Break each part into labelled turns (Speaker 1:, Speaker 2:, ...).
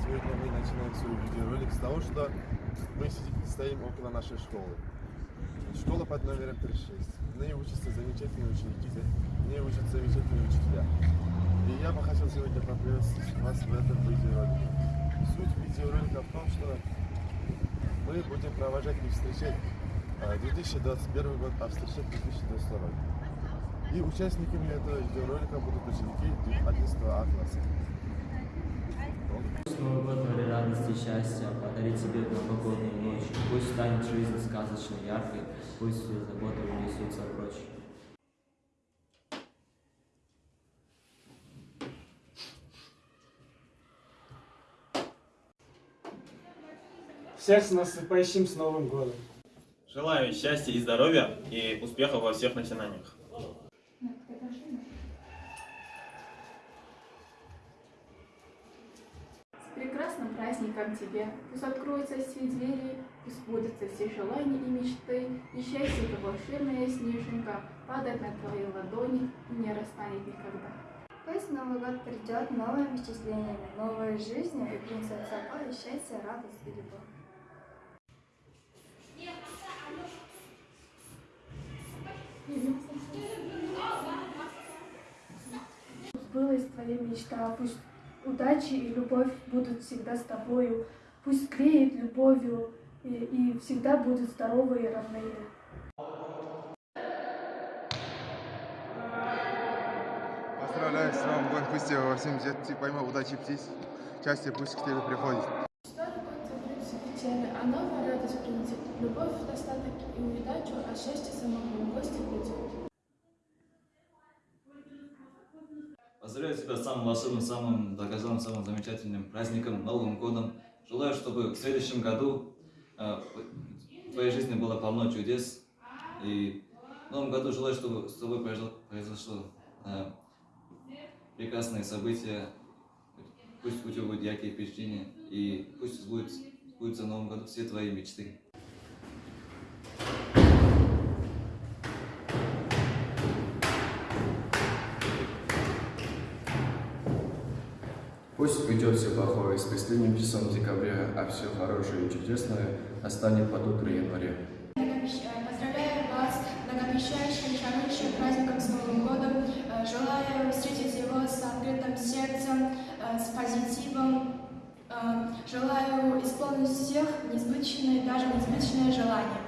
Speaker 1: Сегодня мы начинаем свой видеоролик с того, что мы стоим около нашей школы. Школа под номером 36. В ней учатся замечательные ученики, в ней учатся замечательные учителя. И я бы хотел сегодня поприветствовать вас в этом видеоролике. Суть видеоролика в том, что мы будем провожать и встречать а, 2021 год, а встречать 2022. И участниками этого видеоролика будут ученики 11 А класса.
Speaker 2: Пусть Новый год роли радости и счастья подарит тебе новогоднюю ночь. Пусть станет жизнь сказочно яркой, пусть все заботы унесутся прочь.
Speaker 3: Всех с наступающим с Новым годом!
Speaker 4: Желаю счастья и здоровья и успехов во всех начинаниях.
Speaker 5: Прекрасным праздником тебе! Пусть откроются все двери, пусть сбудутся все желания и мечты, и счастье, как волшебная снежинка, падает на твои ладони и не растает никогда.
Speaker 6: Пусть Новый год придет новыми впечатлениями, новой жизнью и принесет с собой счастье, радость и любовь.
Speaker 7: сбылась твоя мечта, пусть удачи и любовь будут всегда с тобою, пусть греет любовью и, и всегда будут здоровые и родные.
Speaker 1: Поздравляю с годом, пусть тебе во всем типа, пойма, удачи птиц, счастье пусть к тебе приходит.
Speaker 5: Все печали, а новая радость принесет. Любовь, достаток и удачу, а счастье самому гости придет.
Speaker 8: Поздравляю тебя с самым волшебным, самым долгожданным, самым замечательным праздником, Новым годом. Желаю, чтобы в следующем году э, в твоей жизни было полно чудес. И в Новом году желаю, чтобы с тобой произошло, произошло э, прекрасные события. Пусть у тебя будут яркие впечатления. И пусть сбудутся, сбудутся в Новом году все твои мечты.
Speaker 9: Пусть уйдет все плохое с последним часом декабря, а все хорошее и чудесное настанет под утро января.
Speaker 6: Поздравляю вас многообещающим, шарущим праздником с Новым годом. Э, Желаю встретить его с открытым сердцем, э, с позитивом. Э, Желаю исполнить всех несбыточные, даже несбыточные желания.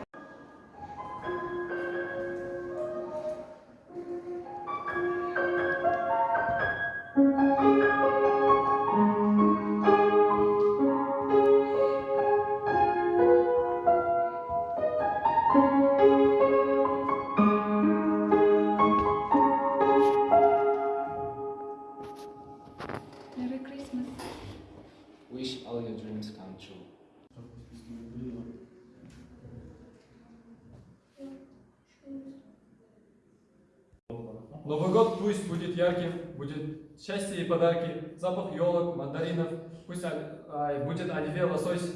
Speaker 3: Новый год пусть будет ярким, будет счастье и подарки, запах елок, мандаринов, пусть а, а, будет оливье, лосось,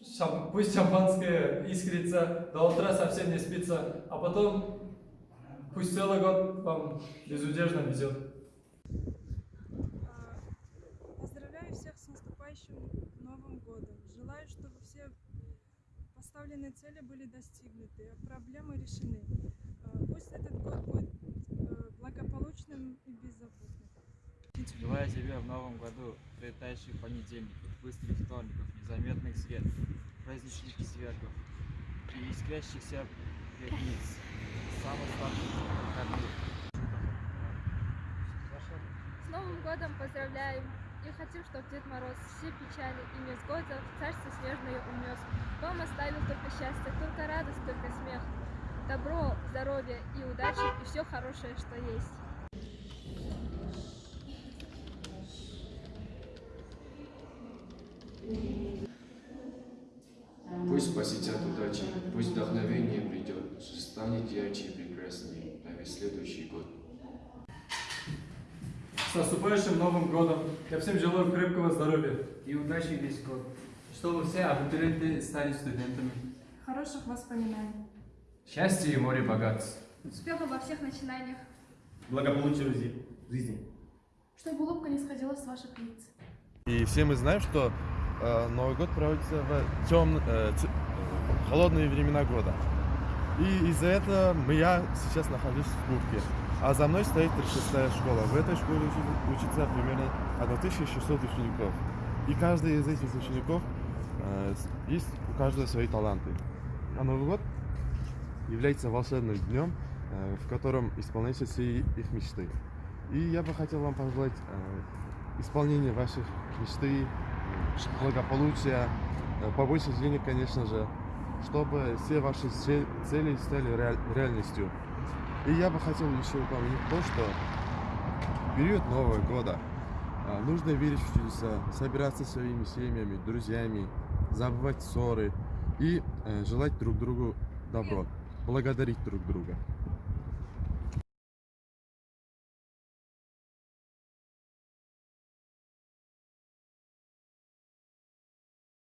Speaker 3: шам- пусть шампанское искрится, до утра совсем не спится, а потом пусть целый год вам безудержно везет.
Speaker 10: Поздравляю всех с наступающим Новым годом. Желаю, чтобы все поставленные цели были достигнуты, а проблемы решены. А, Пусть этот год будет э, благополучным и беззаботным.
Speaker 11: Желаю тебе в новом году прилетающих понедельников, быстрых вторников, незаметных светов, праздничных свергов и искрящихся пятниц, самых выходных.
Speaker 12: С Новым годом поздравляем! И хотим, чтобы Дед Мороз все печали и невзгоды в царство снежное унес. Вам оставил только счастье, только радость, только смех. Добро, здоровье и удачи, и все хорошее, что есть.
Speaker 9: Пусть посетят удачи, пусть вдохновение придет, станет ярче и прекраснее на весь следующий год.
Speaker 3: С наступающим Новым годом! Я всем желаю крепкого здоровья.
Speaker 11: И удачи весь год. Чтобы все абитуриенты стали студентами.
Speaker 5: Хороших воспоминаний!
Speaker 11: Счастье и море богатств.
Speaker 12: Успехов во всех начинаниях.
Speaker 4: Благополучия в жизни.
Speaker 5: Чтобы улыбка не сходила с ваших лиц.
Speaker 1: И все мы знаем, что Новый год проводится в темн- э, э, холодные времена года. И из-за этого я сейчас нахожусь в Кубке. А за мной стоит 36-я школа. В этой школе учи- учится примерно 1600 учеников. И каждый из этих учеников э, есть у каждого свои таланты. А Новый год является волшебным днем, э, в котором исполняются все их мечты. И я бы хотел вам пожелать э, исполнения ваших мечты, э, благополучия, э, побольше денег, конечно же, чтобы все ваши цели стали реаль- реальностью. И я бы хотел еще упомянуть то, что в период Нового года а, нужно верить в чудеса, собираться со своими семьями, друзьями, забывать ссоры и э, желать друг другу добро, благодарить друг друга.